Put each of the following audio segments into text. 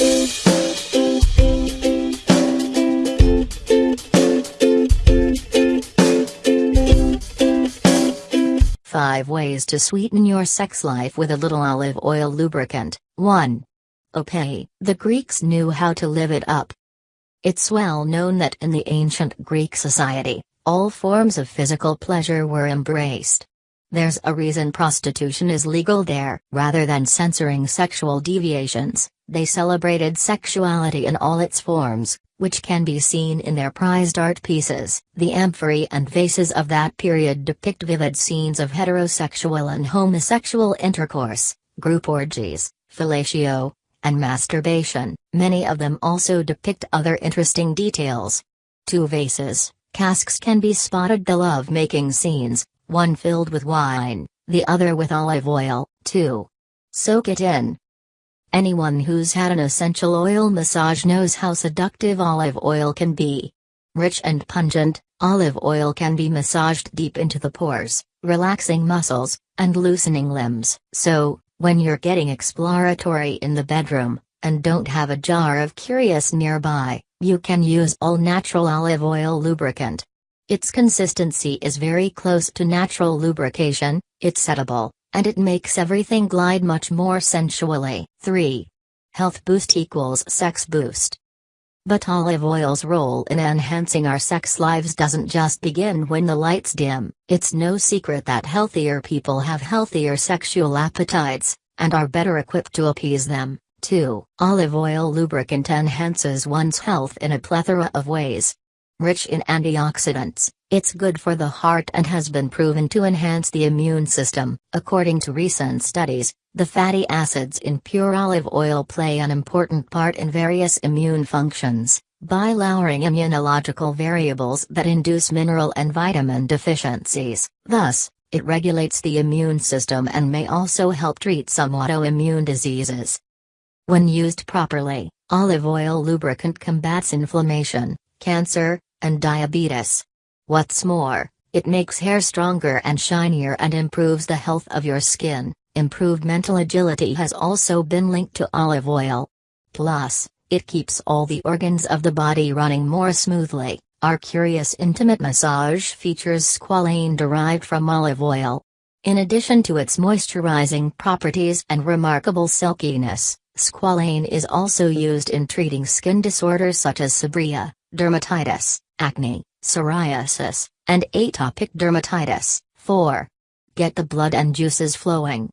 5 Ways to sweeten your sex life with a little olive oil lubricant. 1. Opa. The Greeks knew how to live it up. It's well known that in the ancient Greek society, all forms of physical pleasure were embraced. There's a reason prostitution is legal there. Rather than censoring sexual deviations, they celebrated sexuality in all its forms, which can be seen in their prized art pieces. The amphorae and vases of that period depict vivid scenes of heterosexual and homosexual intercourse, group orgies, fellatio, and masturbation. Many of them also depict other interesting details. Two vases, casks can be spotted the love-making scenes, one filled with wine, the other with olive oil, too. Soak it in, Anyone who's had an essential oil massage knows how seductive olive oil can be. Rich and pungent, olive oil can be massaged deep into the pores, relaxing muscles, and loosening limbs. So, when you're getting exploratory in the bedroom, and don't have a jar of Curious nearby, you can use all natural olive oil lubricant. Its consistency is very close to natural lubrication, it's settable, and it makes everything glide much more sensually. 3. Health boost equals sex boost. But olive oil's role in enhancing our sex lives doesn't just begin when the lights dim. It's no secret that healthier people have healthier sexual appetites, and are better equipped to appease them, too. Olive oil lubricant enhances one's health in a plethora of ways. Rich in antioxidants, it's good for the heart and has been proven to enhance the immune system. According to recent studies, the fatty acids in pure olive oil play an important part in various immune functions, by lowering immunological variables that induce mineral and vitamin deficiencies. Thus, it regulates the immune system and may also help treat some autoimmune diseases. When used properly, olive oil lubricant combats inflammation, cancer, and diabetes. What's more, it makes hair stronger and shinier and improves the health of your skin. Improved mental agility has also been linked to olive oil. Plus, it keeps all the organs of the body running more smoothly. Our Curious Intimate Massage features squalane derived from olive oil. In addition to its moisturizing properties and remarkable silkiness, squalane is also used in treating skin disorders such as seborrhea, dermatitis, acne, psoriasis, and atopic dermatitis. 4. Get the blood and juices flowing.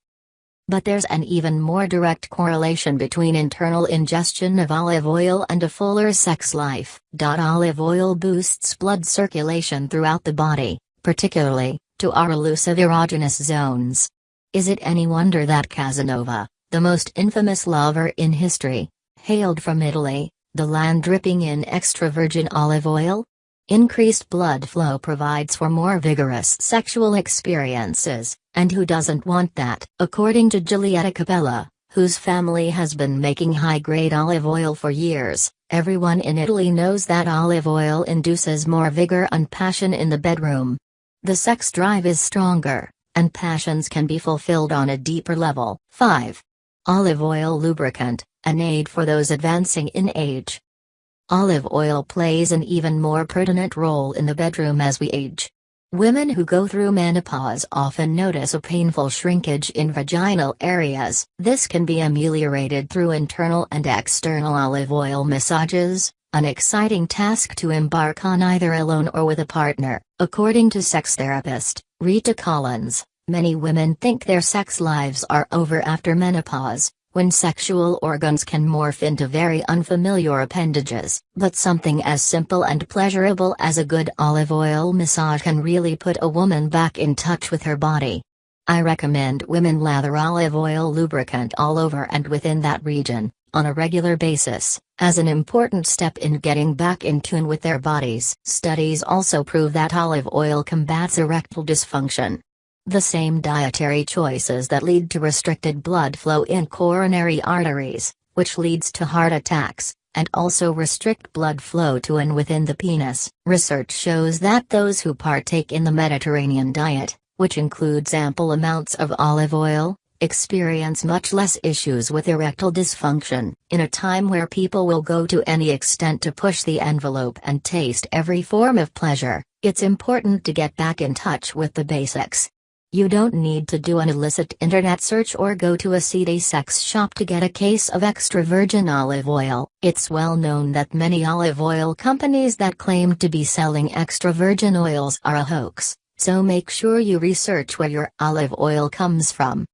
But there's an even more direct correlation between internal ingestion of olive oil and a fuller sex life. Olive oil boosts blood circulation throughout the body, particularly to our elusive erogenous zones. Is it any wonder that Casanova, the most infamous lover in history, hailed from Italy, the land dripping in extra virgin olive oil? Increased blood flow provides for more vigorous sexual experiences, and who doesn't want that? According to Giulietta Capella, whose family has been making high-grade olive oil for years, everyone in Italy knows that olive oil induces more vigor and passion in the bedroom. The sex drive is stronger, and passions can be fulfilled on a deeper level. 5. Olive oil lubricant, an aid for those advancing in age. Olive oil plays an even more pertinent role in the bedroom as we age. Women who go through menopause often notice a painful shrinkage in vaginal areas. This can be ameliorated through internal and external olive oil massages, an exciting task to embark on either alone or with a partner. According to sex therapist, Rita Collins, many women think their sex lives are over after menopause, when sexual organs can morph into very unfamiliar appendages. But something as simple and pleasurable as a good olive oil massage can really put a woman back in touch with her body. I recommend women lather olive oil lubricant all over and within that region, on a regular basis, as an important step in getting back in tune with their bodies. Studies also prove that olive oil combats erectile dysfunction, the same dietary choices that lead to restricted blood flow in coronary arteries, which leads to heart attacks, and also restrict blood flow to and within the penis. Research shows that those who partake in the Mediterranean diet, which includes ample amounts of olive oil, experience much less issues with erectile dysfunction. In a time where people will go to any extent to push the envelope and taste every form of pleasure, it's important to get back in touch with the basics. You don't need to do an illicit internet search or go to a seedy sex shop to get a case of extra virgin olive oil. It's well known that many olive oil companies that claim to be selling extra virgin oils are a hoax, so make sure you research where your olive oil comes from.